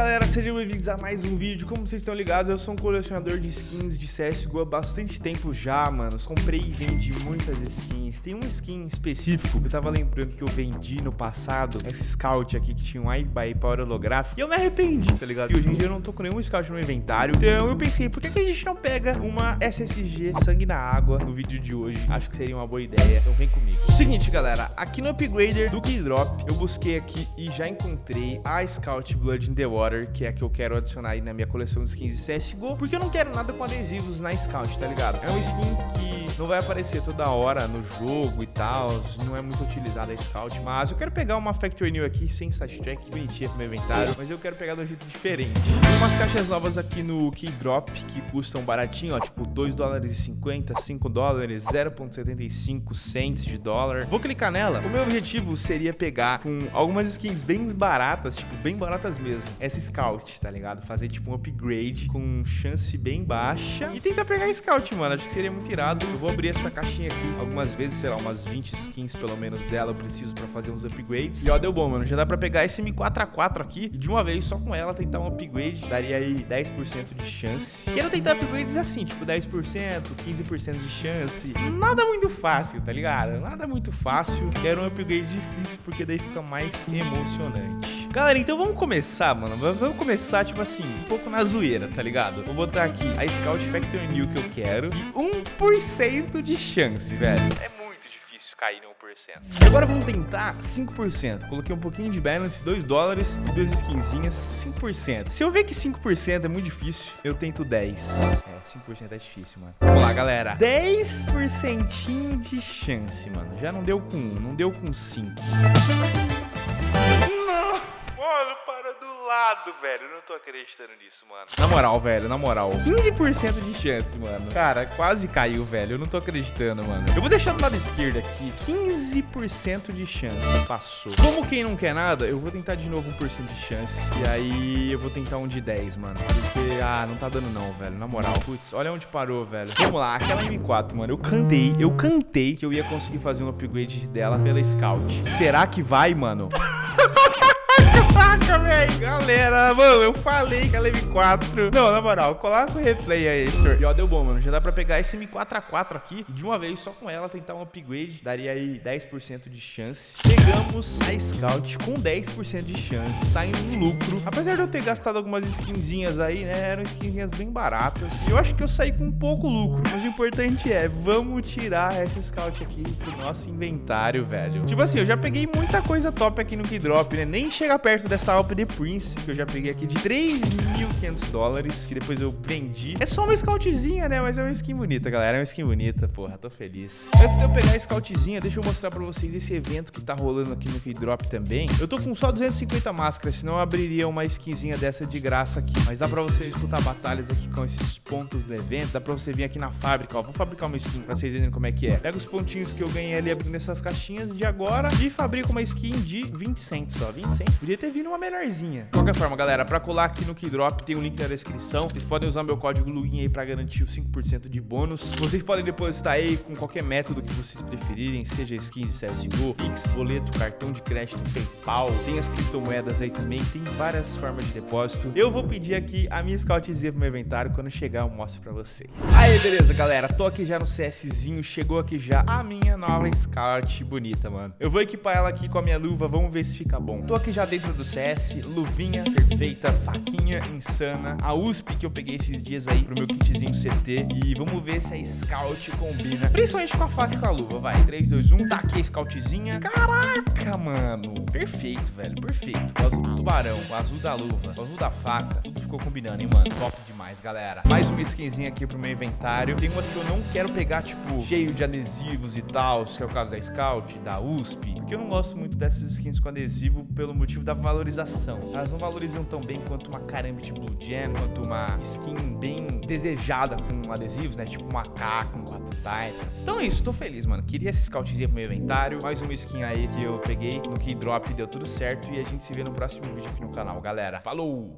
galera, sejam bem-vindos a mais um vídeo. Como vocês estão ligados, eu sou um colecionador de skins de CSGO há bastante tempo já, mano. Comprei e vendi muitas skins. Tem um skin específico que eu tava lembrando que eu vendi no passado, esse Scout aqui que tinha um by Power holográfico. E eu me arrependi, tá ligado? E hoje em dia eu não tô com nenhum Scout no inventário. Então eu pensei, por que, que a gente não pega uma SSG sangue na água no vídeo de hoje? Acho que seria uma boa ideia. Então vem comigo. Seguinte, galera, aqui no Upgrader do Keydrop, eu busquei aqui e já encontrei a Scout Blood in the Water, que é a que eu quero adicionar aí na minha coleção de skins de CSGO, porque eu não quero nada com adesivos na Scout, tá ligado? É uma skin que não vai aparecer toda hora no jogo e tal, não é muito utilizada a Scout, mas eu quero pegar uma Factory New aqui sem stat track, bonitinha pro meu inventário, mas eu quero pegar de um jeito diferente. Tem umas caixas novas aqui no Keydrop que custam baratinho, ó, tipo 2 dólares e 50, 5 dólares, 0.75 cents de dólar. Vou clicar nela. O meu objetivo seria pegar com algumas skins bem baratas, tipo, bem baratas mesmo, essa Scout, tá ligado? Fazer tipo um upgrade com chance bem baixa e tentar pegar Scout, mano. Acho que seria muito irado. Eu vou abrir essa caixinha aqui algumas vezes, sei lá, umas 20 skins pelo menos dela eu preciso pra fazer uns upgrades. E ó, deu bom, mano. Já dá pra pegar esse M4A4 aqui e de uma vez, só com ela, tentar um upgrade. Daria aí 10% de chance. Quero tentar upgrades assim, tipo 10%, 15% de chance. Nada muito fácil, tá ligado? Nada muito fácil. Quero um upgrade difícil porque daí fica mais emocionante. Galera, então vamos começar, mano. Vamos começar, tipo assim, um pouco na zoeira, tá ligado? Vou botar aqui a Scout Factor New que eu quero e 1% de chance, velho. É muito difícil cair em 1%. E agora vamos tentar 5%. Coloquei um pouquinho de balance, 2 dólares, duas skinzinhas, 5%. Se eu ver que 5% é muito difícil, eu tento 10. É, 5% é difícil, mano. Vamos lá, galera. 10% de chance, mano. Já não deu com 1, não deu com 5. Para do lado, velho. Eu não tô acreditando nisso, mano. Na moral, velho, na moral. 15% de chance, mano. Cara, quase caiu, velho. Eu não tô acreditando, mano. Eu vou deixar do lado esquerdo aqui. 15% de chance. Passou. Como quem não quer nada, eu vou tentar de novo 1% de chance. E aí eu vou tentar um de 10, mano. Porque, ah, não tá dando não, velho. Na moral. Putz, olha onde parou, velho. Vamos lá, aquela M4, mano. Eu cantei, eu cantei que eu ia conseguir fazer um upgrade dela pela Scout. Será que vai, mano? Caraca, velho. Galera, mano, eu falei que ela é M4. Não, na moral, coloca o replay aí, Heitor. E ó, deu bom, mano. Já dá pra pegar esse M4A4 aqui de uma vez, só com ela, tentar um upgrade. Daria aí 10% de chance. Pegamos a Scout com 10% de chance, saindo no lucro. Apesar de eu ter gastado algumas skinzinhas aí, né, eram skinzinhas bem baratas. Eu acho que eu saí com pouco lucro. Mas o importante é, vamos tirar essa Scout aqui pro nosso inventário, velho. Tipo assim, eu já peguei muita coisa top aqui no Keydrop, né? Nem chega perto dessa Alp The Prince, que eu já peguei aqui de 3.500 dólares, que depois eu vendi. É só uma scoutzinha, né? Mas é uma skin bonita, galera. É uma skin bonita, porra. Tô feliz. Antes de eu pegar a scoutzinha, deixa eu mostrar pra vocês esse evento que tá rolando aqui no Keydrop também. Eu tô com só 250 máscaras, senão eu abriria uma skinzinha dessa de graça aqui. Mas dá pra você disputar batalhas aqui com esses pontos do evento. Dá pra você vir aqui na fábrica, ó. Vou fabricar uma skin pra vocês verem como é que é. Pega os pontinhos que eu ganhei ali abrindo essas caixinhas de agora e fabrico uma skin de 20 cents, ó. 20 cents. Podia ter vindo uma menorzinha. De qualquer forma, galera, pra colar aqui no Keydrop tem um link na descrição. Vocês podem usar meu código LUGIN aí pra garantir os 5% de bônus. Vocês podem depositar aí com qualquer método que vocês preferirem, seja skins de CSGO, Pix, boleto, cartão de crédito, PayPal. Tem as criptomoedas aí também, tem várias formas de depósito. Eu vou pedir aqui a minha scoutzinha pro meu inventário. Quando chegar, eu mostro pra vocês. Aí, beleza, galera. Tô aqui já no CSzinho. Chegou aqui já a minha nova scout bonita, mano. Eu vou equipar ela aqui com a minha luva. Vamos ver se fica bom. Tô aqui já dentro do CS, luvinha perfeita, faquinha insana, a USP que eu peguei esses dias aí pro meu kitzinho CT e vamos ver se a Scout combina, principalmente com a faca e com a luva, vai, 3, 2, 1, tá aqui a Scoutzinha, caraca, mano, perfeito, velho, perfeito, o azul do tubarão, o azul da luva, o azul da faca, tudo ficou combinando, hein, mano, top demais, galera, mais uma skinzinha aqui pro meu inventário, tem umas que eu não quero pegar, tipo, cheio de adesivos e tal, que é o caso da Scout, da USP, porque eu não gosto muito dessas skins com adesivo pelo motivo da valorização, elas não valorizam tão bem quanto uma Karambit Blue Gem, quanto uma skin bem desejada com adesivos, né? Tipo com 4 Titans. Então é isso, tô feliz, mano. Queria essa scoutzinha pro meu inventário. Mais uma skin aí que eu peguei no Keydrop, deu tudo certo. E a gente se vê no próximo vídeo aqui no canal, galera. Falou!